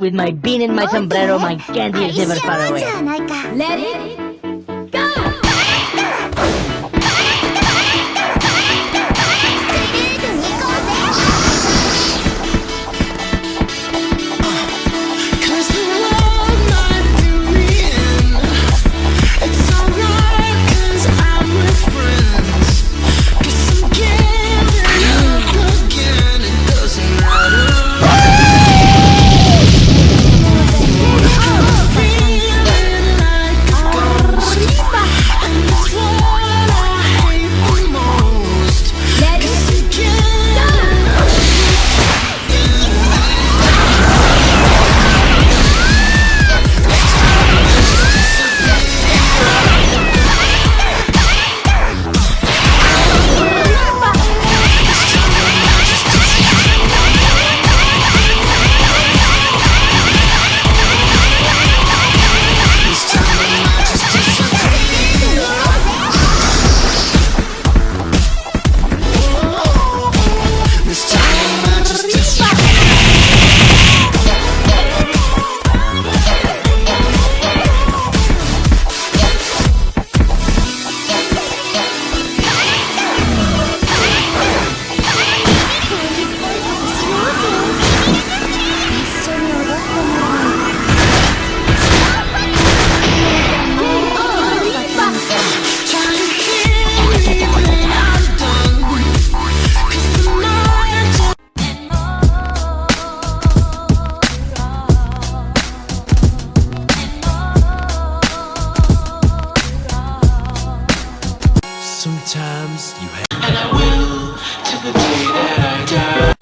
With my bean in my sombrero, my candy is never far away. Let it Sometimes you have And I will till the day that I die.